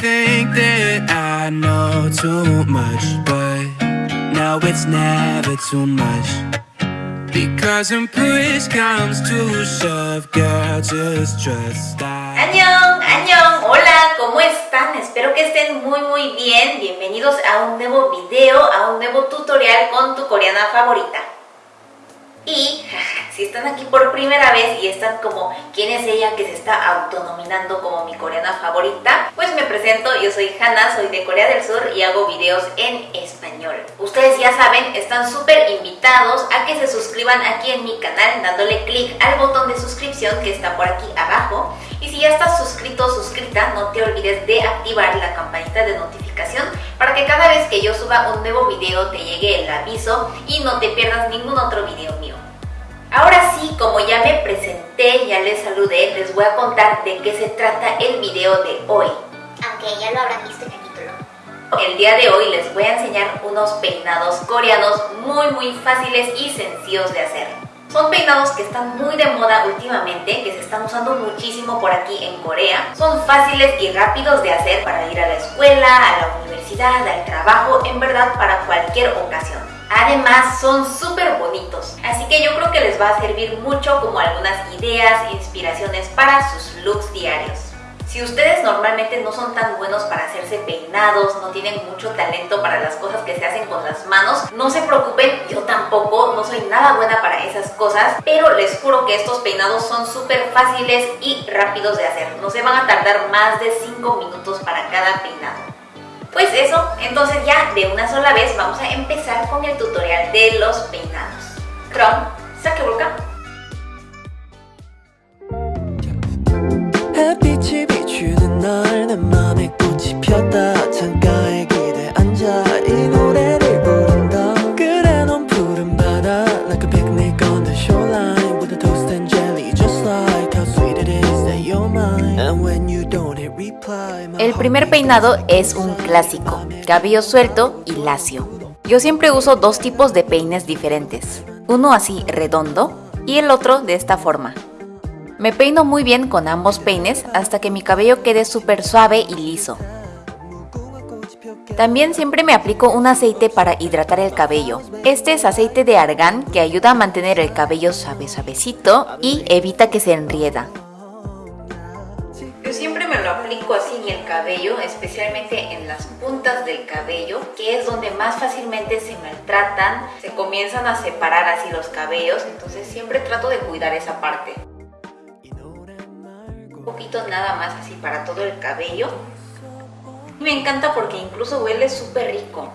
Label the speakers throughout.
Speaker 1: think that I know too much, but now it's never too much. Because when push comes to shove, girl, just trust I.
Speaker 2: ¡Añón! ¡Añón! Hola, ¿cómo están? Espero que estén muy muy bien. Bienvenidos a un nuevo video, a un nuevo tutorial con tu coreana favorita. Y si están aquí por primera vez y están como quién es ella que se está autonominando como mi coreana favorita, pues me presento, yo soy Hannah, soy de Corea del Sur y hago videos en español. Ustedes ya saben, están súper invitados a que se suscriban aquí en mi canal dándole clic al botón de suscripción que está por aquí abajo. Y si ya estás suscrito o suscrita, no te olvides de activar la campanita de notificación para que cada vez que yo suba un nuevo video te llegue el aviso y no te pierdas ningún otro video mío. Ahora sí, como ya me presenté, ya les saludé, les voy a contar de qué se trata el video de hoy.
Speaker 3: Aunque ya lo habrán visto en el título.
Speaker 2: El día de hoy les voy a enseñar unos peinados coreanos muy muy fáciles y sencillos de hacer. Son peinados que están muy de moda últimamente, que se están usando muchísimo por aquí en Corea. Son fáciles y rápidos de hacer para ir a la escuela, a la universidad, al trabajo, en verdad para cualquier ocasión. Además son súper así que yo creo que les va a servir mucho como algunas ideas, inspiraciones para sus looks diarios. Si ustedes normalmente no son tan buenos para hacerse peinados, no tienen mucho talento para las cosas que se hacen con las manos, no se preocupen, yo tampoco, no soy nada buena para esas cosas, pero les juro que estos peinados son súper fáciles y rápidos de hacer. No se van a tardar más de 5 minutos para cada peinado. Pues eso, entonces ya de una sola vez vamos a empezar con el tutorial de los peinados. 그럼 시작해볼까?
Speaker 4: 햇빛이 비추는 날내 맘에 꽃이 폈다 창가에 기대 앉아 이 노래를 부른다 그래 넌 푸른 바다 Like a picnic on the shoreline With a toast and jelly Just like how sweet it is that you're mine And when you don't hit reply my
Speaker 2: El primer
Speaker 4: heart
Speaker 2: peinado es un clásico, cabello suelto y lacio. Yo siempre uso dos tipos de peines diferentes, uno así redondo y el otro de esta forma. Me peino muy bien con ambos peines hasta que mi cabello quede súper suave y liso. También siempre me aplico un aceite para hidratar el cabello. Este es aceite de argán que ayuda a mantener el cabello suave suavecito y evita que se enrieda. Así en el cabello, especialmente en las puntas del cabello, que es donde más fácilmente se maltratan, se comienzan a separar así los cabellos, entonces siempre trato de cuidar esa parte. Un poquito nada más así para todo el cabello. Y me encanta porque incluso huele súper rico.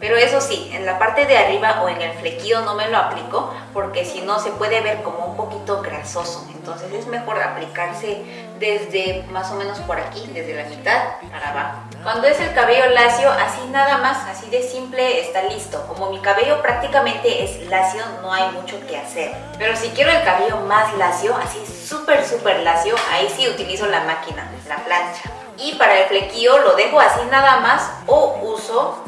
Speaker 2: Pero eso sí, en la parte de arriba o en el flequillo no me lo aplico porque si no se puede ver como un poquito grasoso. Entonces es mejor aplicarse desde más o menos por aquí, desde la mitad para abajo. Cuando es el cabello lacio, así nada más, así de simple está listo. Como mi cabello prácticamente es lacio, no hay mucho que hacer. Pero si quiero el cabello más lacio, así súper súper lacio, ahí sí utilizo la máquina, la plancha. Y para el flequillo lo dejo así nada más o uso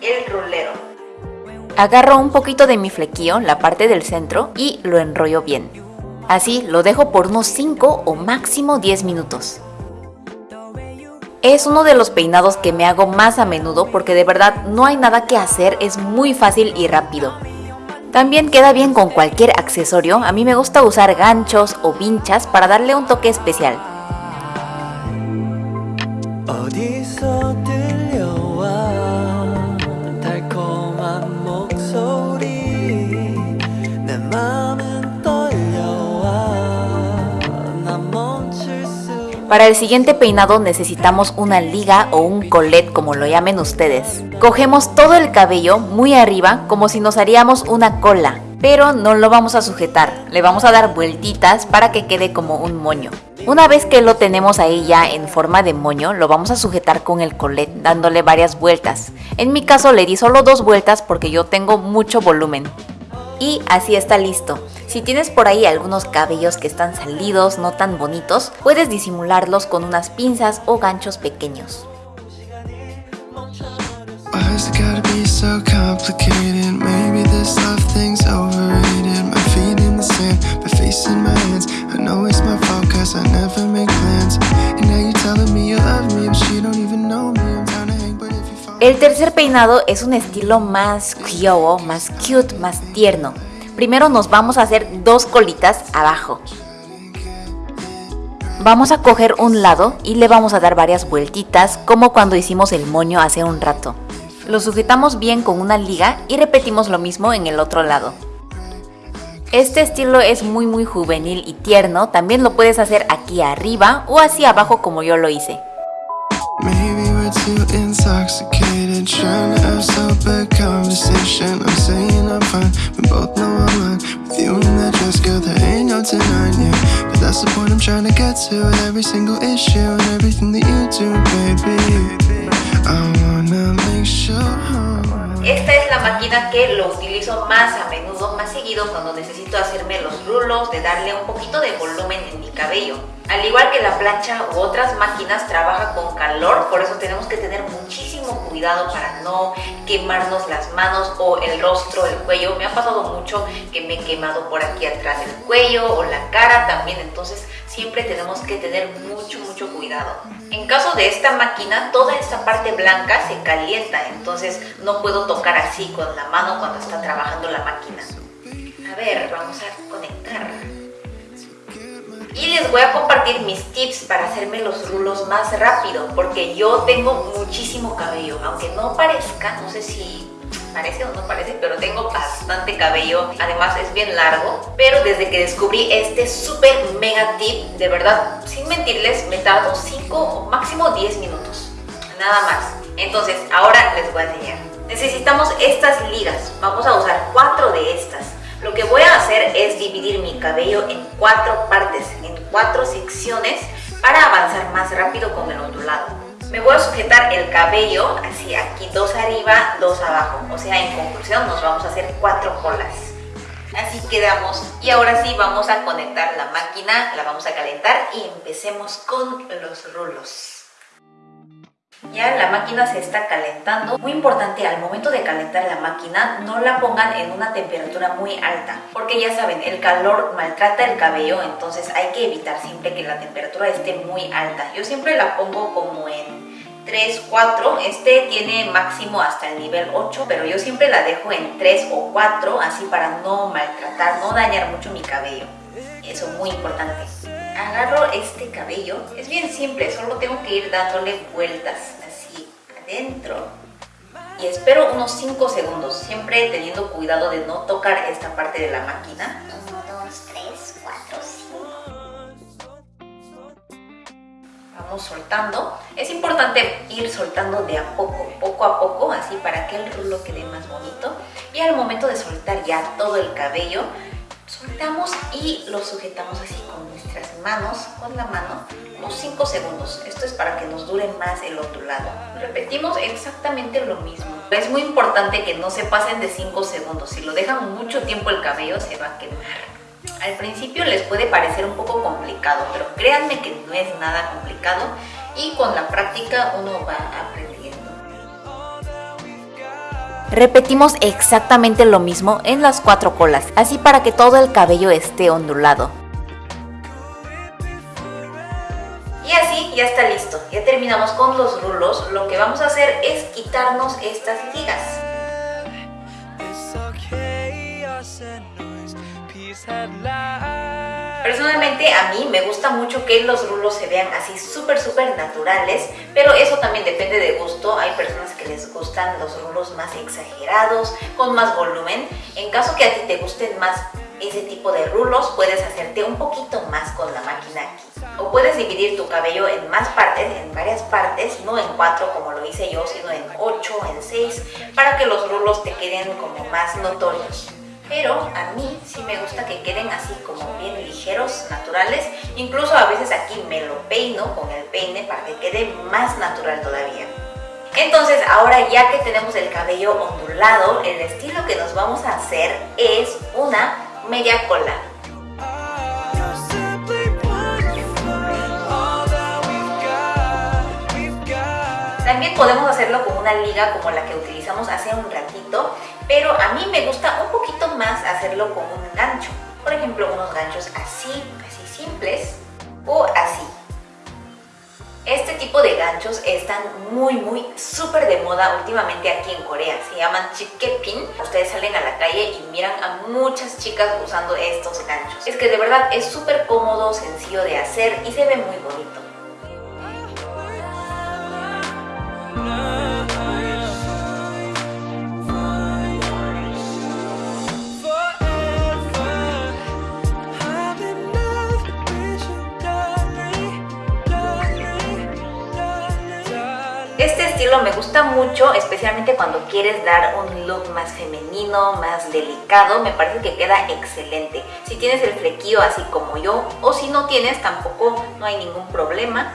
Speaker 2: el rolero. Agarro un poquito de mi flequillo, la parte del centro, y lo enrollo bien. Así lo dejo por unos 5 o máximo 10 minutos. Es uno de los peinados que me hago más a menudo porque de verdad no hay nada que hacer, es muy fácil y rápido. También queda bien con cualquier accesorio, a mí me gusta usar ganchos o vinchas para darle un toque especial. Para el siguiente peinado necesitamos una liga o un colet como lo llamen ustedes. Cogemos todo el cabello muy arriba como si nos haríamos una cola, pero no lo vamos a sujetar, le vamos a dar vueltitas para que quede como un moño. Una vez que lo tenemos ahí ya en forma de moño, lo vamos a sujetar con el colet dándole varias vueltas. En mi caso le di solo dos vueltas porque yo tengo mucho volumen. Y así está listo. Si tienes por ahí algunos cabellos que están salidos, no tan bonitos, puedes disimularlos con unas pinzas o ganchos pequeños. El tercer peinado es un estilo más kyowo, más cute, más tierno. Primero nos vamos a hacer dos colitas abajo. Vamos a coger un lado y le vamos a dar varias vueltitas como cuando hicimos el moño hace un rato. Lo sujetamos bien con una liga y repetimos lo mismo en el otro lado. Este estilo es muy muy juvenil y tierno, también lo puedes hacer aquí arriba o así abajo como yo lo hice.
Speaker 4: Too intoxicated, trying to have bad conversation. I'm saying I'm fine, we both know I'm lying. With you in that dress, girl, there ain't no denying you. But that's the point I'm trying to get to. With every single issue and everything that you do, baby. I wanna make sure.
Speaker 2: Esta es la máquina que lo utilizo más a menudo, más seguido cuando necesito hacerme los rulos, de darle un poquito de volumen en mi cabello. Al igual que la plancha u otras máquinas trabaja con calor, por eso tenemos que tener muchísimo cuidado para no quemarnos las manos o el rostro, el cuello. Me ha pasado mucho que me he quemado por aquí atrás el cuello o la cara también, entonces siempre tenemos que tener mucho, mucho cuidado. En caso de esta máquina, toda esta parte blanca se calienta, entonces no puedo tocar así con la mano cuando está trabajando la máquina. A ver, vamos a conectar. Y les voy a compartir mis tips para hacerme los rulos más rápido, porque yo tengo muchísimo cabello, aunque no parezca, no sé si parece o no parece, pero tengo bastante cabello, además es bien largo, pero desde que descubrí este súper mega tip, de verdad, sin mentirles, me tardo 5 o máximo 10 minutos, nada más. Entonces, ahora les voy a enseñar. Necesitamos estas ligas, vamos a usar cuatro de estas. Lo que voy a hacer es dividir mi cabello en cuatro partes, en cuatro secciones para avanzar más rápido con el ondulado. Me voy a sujetar el cabello así aquí, dos arriba, dos abajo. O sea, en conclusión nos vamos a hacer cuatro colas. Así quedamos. Y ahora sí vamos a conectar la máquina, la vamos a calentar y empecemos con los rulos. Ya la máquina se está calentando. Muy importante, al momento de calentar la máquina, no la pongan en una temperatura muy alta. Porque ya saben, el calor maltrata el cabello, entonces hay que evitar siempre que la temperatura esté muy alta. Yo siempre la pongo como en 3, 4. Este tiene máximo hasta el nivel 8, pero yo siempre la dejo en 3 o 4, así para no maltratar, no dañar mucho mi cabello. Eso es muy importante agarro este cabello, es bien simple, solo tengo que ir dándole vueltas así adentro y espero unos 5 segundos, siempre teniendo cuidado de no tocar esta parte de la máquina.
Speaker 3: 1, 2, 3, 4, 5.
Speaker 2: Vamos soltando. Es importante ir soltando de a poco, poco a poco, así para que el rulo quede más bonito. Y al momento de soltar ya todo el cabello, soltamos y lo sujetamos así con manos, con la mano, unos 5 segundos. Esto es para que nos dure más el ondulado. Repetimos exactamente lo mismo. Es muy importante que no se pasen de 5 segundos. Si lo dejan mucho tiempo el cabello se va a quemar. Al principio les puede parecer un poco complicado, pero créanme que no es nada complicado y con la práctica uno va aprendiendo. Repetimos exactamente lo mismo en las cuatro colas, así para que todo el cabello esté ondulado. Ya está listo, ya terminamos con los rulos, lo que vamos a hacer es quitarnos estas ligas. Personalmente a mí me gusta mucho que los rulos se vean así súper súper naturales, pero eso también depende de gusto. Hay personas que les gustan los rulos más exagerados, con más volumen. En caso que a ti te gusten más ese tipo de rulos, puedes hacerte un poquito más con la máquina aquí. O puedes dividir tu cabello en más partes, en varias partes, no en cuatro como lo hice yo, sino en ocho, en seis, para que los rulos te queden como más notorios pero a mí sí me gusta que queden así como bien ligeros, naturales. Incluso a veces aquí me lo peino con el peine para que quede más natural todavía. Entonces ahora ya que tenemos el cabello ondulado, el estilo que nos vamos a hacer es una media cola. Podemos hacerlo con una liga como la que utilizamos hace un ratito, pero a mí me gusta un poquito más hacerlo con un gancho. Por ejemplo, unos ganchos así, así simples o así. Este tipo de ganchos están muy muy súper de moda últimamente aquí en Corea. Se llaman pin. Ustedes salen a la calle y miran a muchas chicas usando estos ganchos. Es que de verdad es súper cómodo, sencillo de hacer y se ve muy bonito. Este estilo me gusta mucho, especialmente cuando quieres dar un look más femenino, más delicado, me parece que queda excelente. Si tienes el flequillo así como yo, o si no tienes tampoco no hay ningún problema.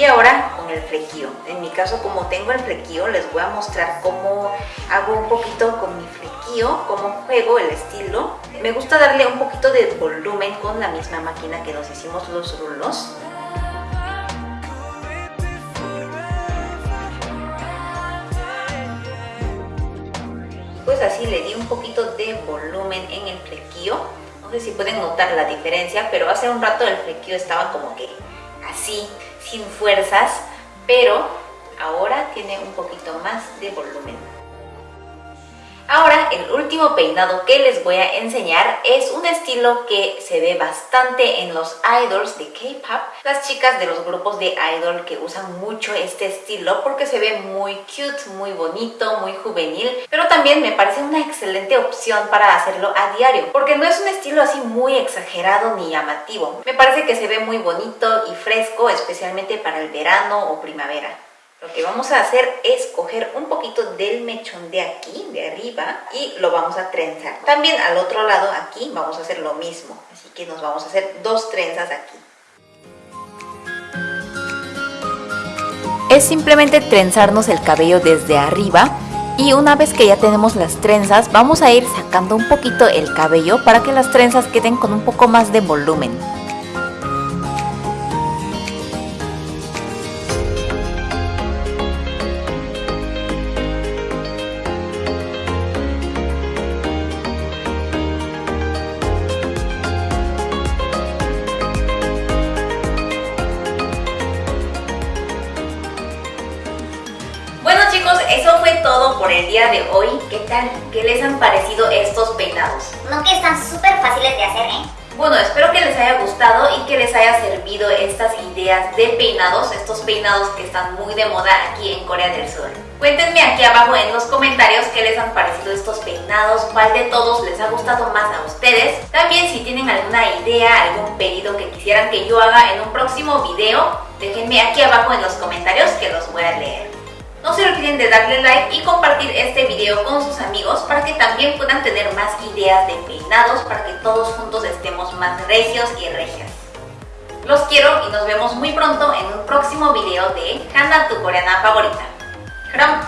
Speaker 2: Y ahora con el flequillo. En mi caso, como tengo el flequillo, les voy a mostrar cómo hago un poquito con mi flequillo, cómo juego el estilo. Me gusta darle un poquito de volumen con la misma máquina que nos hicimos los rulos. pues así le di un poquito de volumen en el flequillo. No sé si pueden notar la diferencia, pero hace un rato el flequillo estaba como que así, sin fuerzas, pero ahora tiene un poquito más de volumen. El último peinado que les voy a enseñar es un estilo que se ve bastante en los idols de K-pop. Las chicas de los grupos de idol que usan mucho este estilo porque se ve muy cute, muy bonito, muy juvenil. Pero también me parece una excelente opción para hacerlo a diario porque no es un estilo así muy exagerado ni llamativo. Me parece que se ve muy bonito y fresco especialmente para el verano o primavera. Lo que vamos a hacer es coger un poquito del mechón de aquí, de arriba, y lo vamos a trenzar. También al otro lado, aquí, vamos a hacer lo mismo. Así que nos vamos a hacer dos trenzas aquí. Es simplemente trenzarnos el cabello desde arriba y una vez que ya tenemos las trenzas vamos a ir sacando un poquito el cabello para que las trenzas queden con un poco más de volumen. Día de hoy. ¿Qué tal? ¿Qué les han parecido estos peinados?
Speaker 3: No que están súper fáciles de hacer, ¿eh?
Speaker 2: Bueno, espero que les haya gustado y que les haya servido estas ideas de peinados, estos peinados que están muy de moda aquí en Corea del Sur. Cuéntenme aquí abajo en los comentarios qué les han parecido estos peinados, cuál de todos les ha gustado más a ustedes. También si tienen alguna idea, algún pedido que quisieran que yo haga en un próximo video, déjenme aquí abajo en los comentarios que los voy a leer. No se olviden de darle like y compartir este video con sus amigos para que también puedan tener más ideas de peinados para que todos juntos estemos más recios y regias. Los quiero y nos vemos muy pronto en un próximo video de Hanna, tu coreana favorita. 그럼